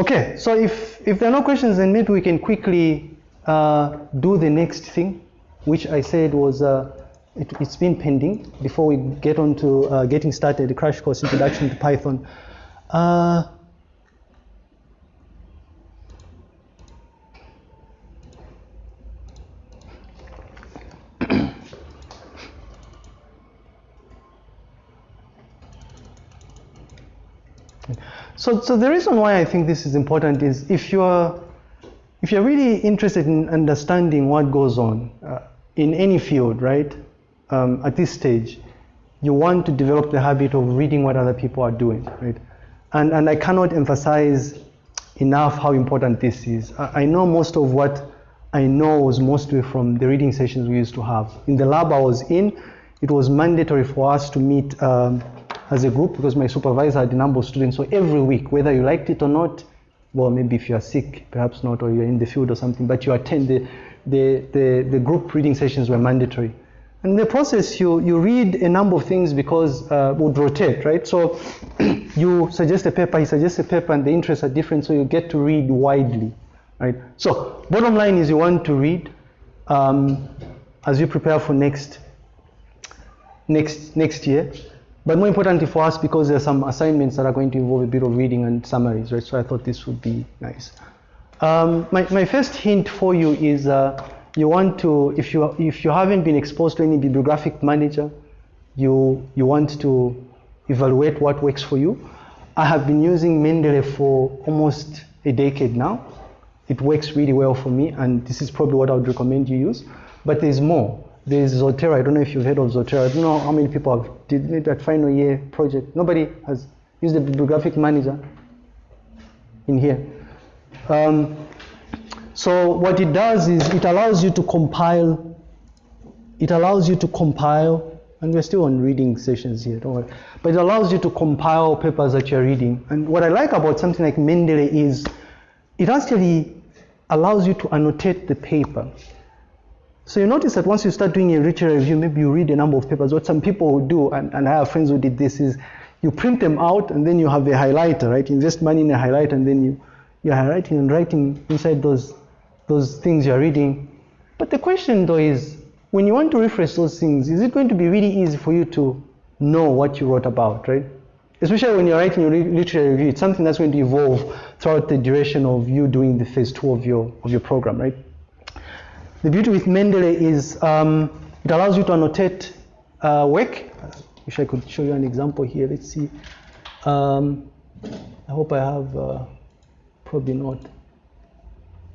Okay, so if, if there are no questions, then maybe we can quickly uh, do the next thing, which I said was, uh, it, has been pending before we get on to uh, getting started, the crash course introduction to Python. So, so the reason why I think this is important is if you're if you're really interested in understanding what goes on uh, in any field, right, um, at this stage, you want to develop the habit of reading what other people are doing, right? And, and I cannot emphasize enough how important this is. I, I know most of what I know was mostly from the reading sessions we used to have. In the lab I was in, it was mandatory for us to meet um, as a group because my supervisor had a number of students. So every week, whether you liked it or not, well, maybe if you are sick, perhaps not, or you're in the field or something, but you attend the, the, the, the group reading sessions were mandatory. And in the process, you, you read a number of things because uh, would rotate, right? So you suggest a paper, he suggests a paper, and the interests are different, so you get to read widely, right? So bottom line is you want to read um, as you prepare for next, next, next year. But more importantly for us, because there are some assignments that are going to involve a bit of reading and summaries, right? So I thought this would be nice. Um, my, my first hint for you is uh, you want to, if you, if you haven't been exposed to any bibliographic manager, you, you want to evaluate what works for you. I have been using Mendeley for almost a decade now. It works really well for me, and this is probably what I would recommend you use. But there's more. There's Zotero. I don't know if you've heard of Zotero. I don't know how many people have did that final year project. Nobody has used the bibliographic manager in here. Um, so what it does is it allows you to compile. It allows you to compile, and we're still on reading sessions here. Don't worry. But it allows you to compile papers that you're reading. And what I like about something like Mendeley is it actually allows you to annotate the paper. So you notice that once you start doing a literature review, maybe you read a number of papers. What some people do, and, and I have friends who did this, is you print them out and then you have a highlighter, right? You invest money in a highlighter and then you, you're highlighting and writing inside those, those things you're reading. But the question though is, when you want to refresh those things, is it going to be really easy for you to know what you wrote about, right? Especially when you're writing your literature review, it's something that's going to evolve throughout the duration of you doing the phase two of your, of your program, right? The beauty with Mendeley is um, it allows you to annotate uh, work. I wish I could show you an example here. Let's see. Um, I hope I have, uh, probably not.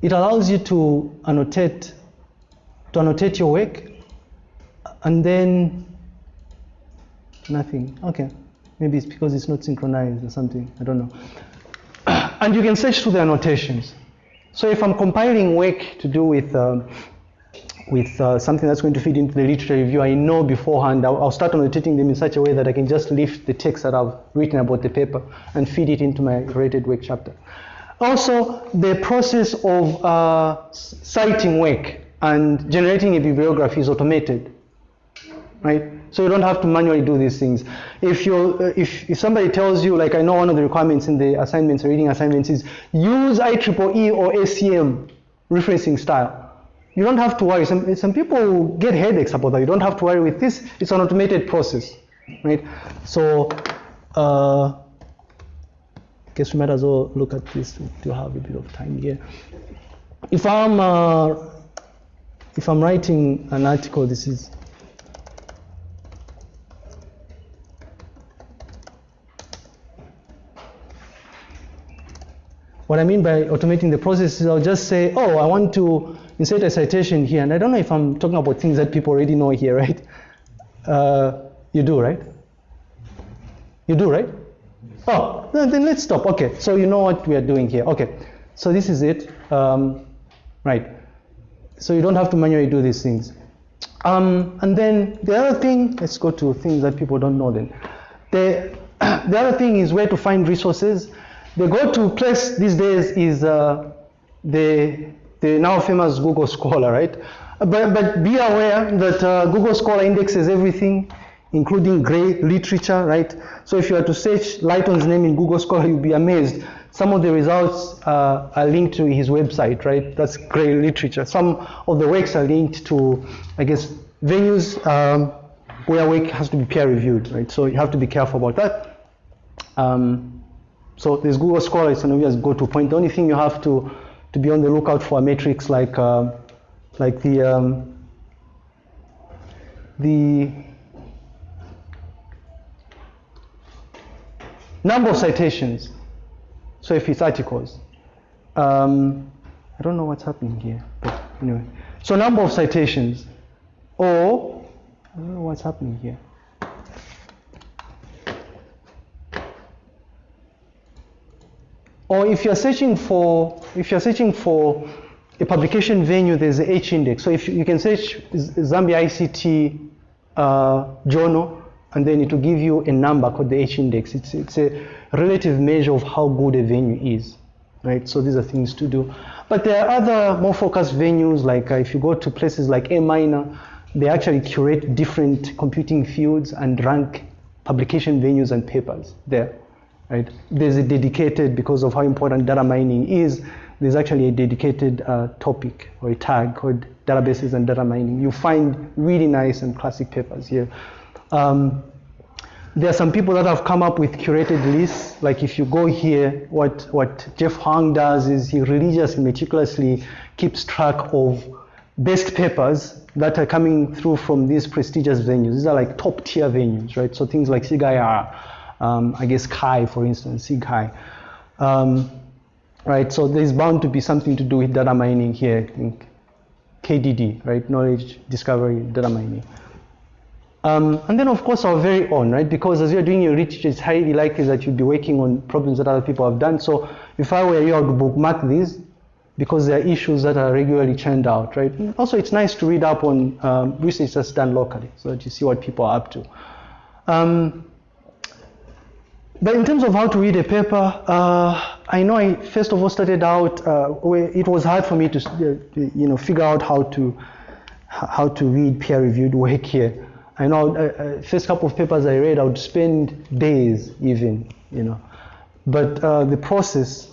It allows you to annotate, to annotate your work, and then nothing. Okay, maybe it's because it's not synchronized or something. I don't know. And you can search through the annotations. So if I'm compiling work to do with um, with uh, something that's going to feed into the literature review, I know beforehand, I'll, I'll, start annotating them in such a way that I can just lift the text that I've written about the paper and feed it into my rated work chapter. Also, the process of uh, citing work and generating a bibliography is automated, right? So you don't have to manually do these things. If you uh, if, if somebody tells you, like I know one of the requirements in the assignments, reading assignments is use IEEE or ACM referencing style you don't have to worry. Some, some people get headaches about that. You don't have to worry with this. It's an automated process, right? So, uh, I guess we might as well look at this to have a bit of time here. If I'm uh, if I'm writing an article, this is What I mean by automating the process is I'll just say, oh, I want to insert a citation here. And I don't know if I'm talking about things that people already know here, right? Uh, you do, right? You do, right? Oh, then let's stop. Okay, so you know what we are doing here. Okay, so this is it. Um, right. So you don't have to manually do these things. Um, and then the other thing, let's go to things that people don't know then. The, the other thing is where to find resources. The go-to place these days is uh, the, the now famous Google Scholar, right? But, but be aware that uh, Google Scholar indexes everything, including grey literature, right? So if you are to search Lighton's name in Google Scholar, you'll be amazed. Some of the results uh, are linked to his website, right? That's grey literature. Some of the works are linked to, I guess, venues um, where work has to be peer reviewed, right? So you have to be careful about that. Um, so this Google Scholar, it's an obvious go-to point. The only thing you have to, to be on the lookout for metrics like, uh, like the, um, the number of citations. So if it's articles, um, I don't know what's happening here, but anyway. So number of citations, or I don't know what's happening here. Or if you're searching for, if you're searching for a publication venue, there's the H index. So if you, you can search Zambia ICT uh, journal, and then it will give you a number called the H index. It's, it's a relative measure of how good a venue is, right? So these are things to do. But there are other more focused venues, like uh, if you go to places like AMiner, they actually curate different computing fields and rank publication venues and papers there, right? There's a dedicated, because of how important data mining is, there's actually a dedicated uh, topic or a tag called databases and data mining. You find really nice and classic papers here. Um, there are some people that have come up with curated lists. Like if you go here, what, what Jeff Huang does is he religiously, meticulously keeps track of best papers that are coming through from these prestigious venues. These are like top tier venues, right? So things like SIGIR, um, I guess CHI, for instance, SIGCHI. Um, right, so there's bound to be something to do with data mining here, I think. KDD, right, knowledge discovery, data mining. Um, and then, of course, our very own, right? Because as you're doing your research, it's highly likely that you'll be working on problems that other people have done. So if I were you, I would bookmark these because there are issues that are regularly churned out, right? Also, it's nice to read up on um, research that's done locally so that you see what people are up to. Um, but in terms of how to read a paper, uh, I know I first of all started out uh, where it was hard for me to, uh, you know, figure out how to how to read peer-reviewed work here. I know uh, uh, first couple of papers I read, I would spend days even, you know. But uh, the process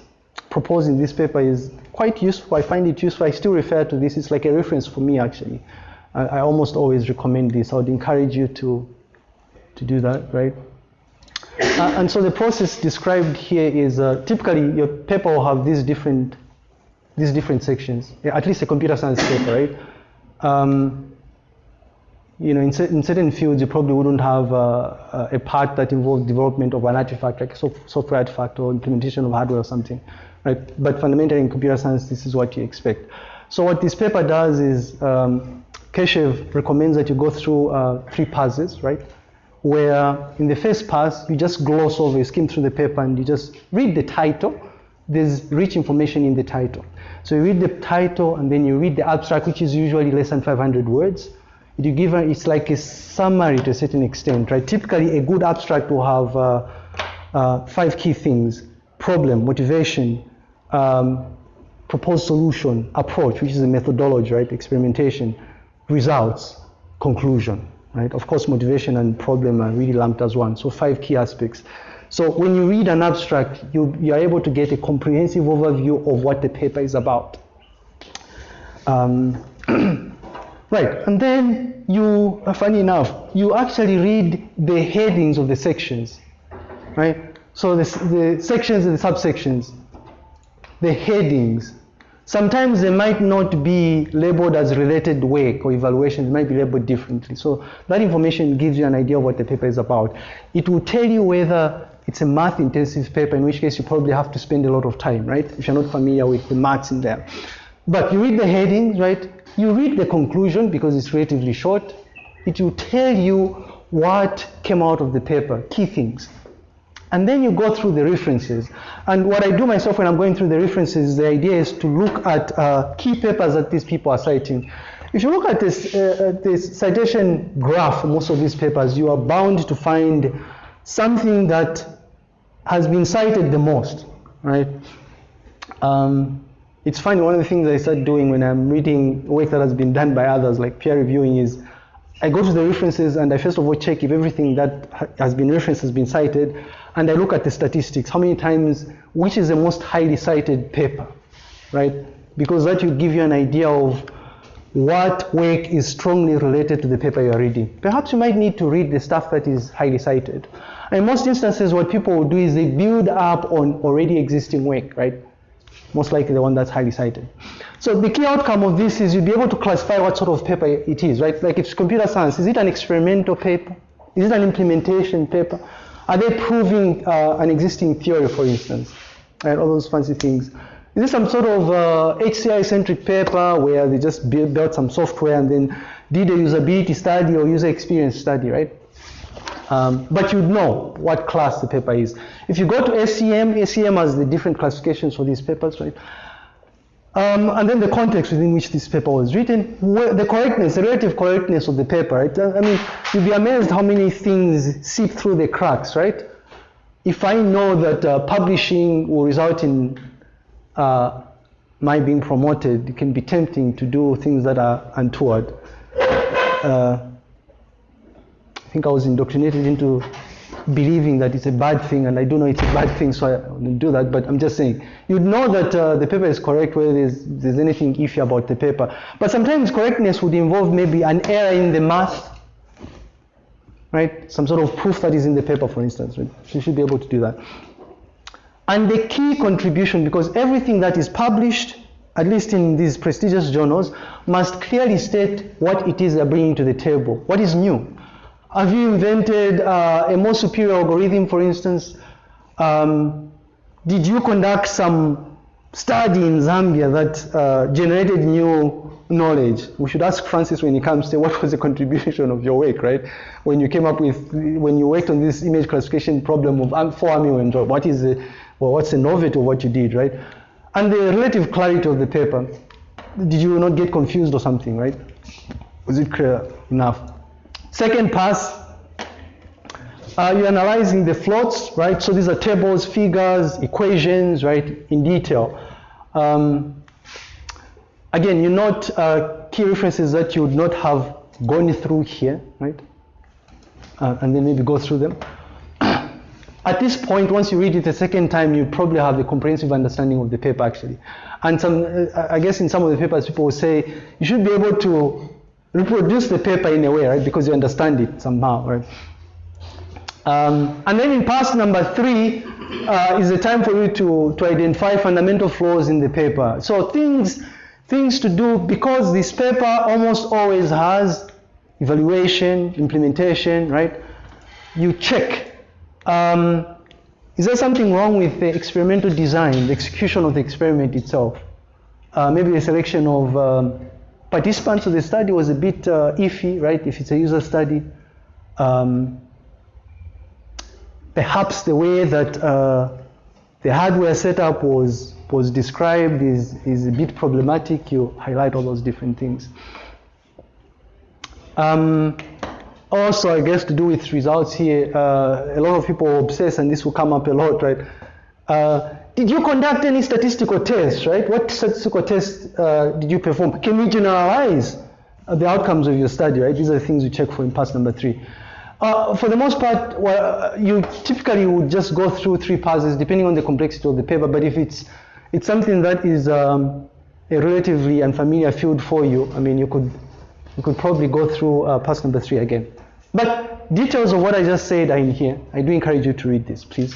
proposed in this paper is quite useful. I find it useful. I still refer to this. It's like a reference for me, actually. I, I almost always recommend this. I would encourage you to, to do that, right? Uh, and so the process described here is uh, typically your paper will have these different, these different sections. At least a computer science paper, right? Um, you know, in, in, certain fields, you probably wouldn't have uh, a part that involves development of an artifact, like a software artifact or implementation of hardware or something, right? But fundamentally, in computer science, this is what you expect. So what this paper does is, um, Keshav recommends that you go through uh, three passes, right? Where in the first pass, you just gloss over, you skim through the paper, and you just read the title. There's rich information in the title. So you read the title, and then you read the abstract, which is usually less than 500 words you give a, it's like a summary to a certain extent, right? Typically, a good abstract will have uh, uh, five key things: problem, motivation, um, proposed solution, approach, which is a methodology, right? Experimentation, results, conclusion, right? Of course, motivation and problem are really lumped as one. So five key aspects. So when you read an abstract, you, you are able to get a comprehensive overview of what the paper is about. Um, Right, and then you, uh, funny enough, you actually read the headings of the sections, right? So the, the sections and the subsections, the headings. Sometimes they might not be labeled as related work or evaluation, they might be labeled differently. So that information gives you an idea of what the paper is about. It will tell you whether it's a math intensive paper, in which case you probably have to spend a lot of time, right? If you're not familiar with the maths in there. But you read the headings, right? You read the conclusion because it's relatively short. It will tell you what came out of the paper, key things. And then you go through the references. And what I do myself when I'm going through the references, the idea is to look at uh, key papers that these people are citing. If you look at this, uh, this citation graph most of these papers, you are bound to find something that has been cited the most, right? Um, it's funny, one of the things I start doing when I'm reading work that has been done by others, like peer reviewing, is I go to the references and I first of all check if everything that has been referenced has been cited, and I look at the statistics. How many times which is the most highly cited paper, right? Because that will give you an idea of what work is strongly related to the paper you are reading. Perhaps you might need to read the stuff that is highly cited. In most instances, what people will do is they build up on already existing work, right? Most likely the one that's highly cited. So the key outcome of this is you'll be able to classify what sort of paper it is, right? Like if it's computer science, is it an experimental paper? Is it an implementation paper? Are they proving uh, an existing theory, for instance? And all those fancy things. Is this some sort of uh, HCI-centric paper where they just built, some software and then did a usability study or user experience study, right? Um, but you'd know what class the paper is. If you go to ACM, ACM has the different classifications for these papers, right? Um, and then the context within which this paper was written, the correctness, the relative correctness of the paper, right? I mean, you'd be amazed how many things seep through the cracks, right? If I know that uh, publishing will result in uh, my being promoted, it can be tempting to do things that are untoward. Uh, I think I was indoctrinated into believing that it's a bad thing, and I do know it's a bad thing, so I do that. But I'm just saying, you'd know that uh, the paper is correct whether there's, there's anything iffy about the paper. But sometimes correctness would involve maybe an error in the math, right? Some sort of proof that is in the paper, for instance. Right? You should be able to do that. And the key contribution, because everything that is published, at least in these prestigious journals, must clearly state what it is they're bringing to the table, what is new. Have you invented uh, a more superior algorithm, for instance? Um, did you conduct some study in Zambia that uh, generated new knowledge? We should ask Francis when he comes to what was the contribution of your work, right? When you came up with, when you worked on this image classification problem of four army what is the, well, what's the novelty of what you did, right? And the relative clarity of the paper. Did you not get confused or something, right? Was it clear enough? Second pass, uh, you're analyzing the floats, right? So these are tables, figures, equations, right, in detail. Um, again, you note uh, key references that you would not have gone through here, right? Uh, and then maybe go through them. At this point, once you read it a second time, you probably have a comprehensive understanding of the paper actually. And some, uh, I guess in some of the papers, people will say you should be able to reproduce the paper in a way, right? Because you understand it somehow, right? Um, and then in pass number three uh, is the time for you to, to identify fundamental flaws in the paper. So things, things to do, because this paper almost always has evaluation, implementation, right? You check. Um, is there something wrong with the experimental design, the execution of the experiment itself? Uh, maybe the selection of um, participants of the study was a bit uh, iffy, right? If it's a user study. Um, perhaps the way that uh, the hardware setup was, was described is, is a bit problematic. You highlight all those different things. Um, also, I guess to do with results here, uh, a lot of people obsess, and this will come up a lot, right? Uh, did you conduct any statistical tests, right? What statistical tests uh, did you perform? Can we generalize uh, the outcomes of your study, right? These are the things you check for in pass number three. Uh, for the most part, well, you typically would just go through three passes depending on the complexity of the paper, but if it's, it's something that is um, a relatively unfamiliar field for you, I mean, you could, you could probably go through uh, pass number three again. But details of what I just said are in here. I do encourage you to read this, please.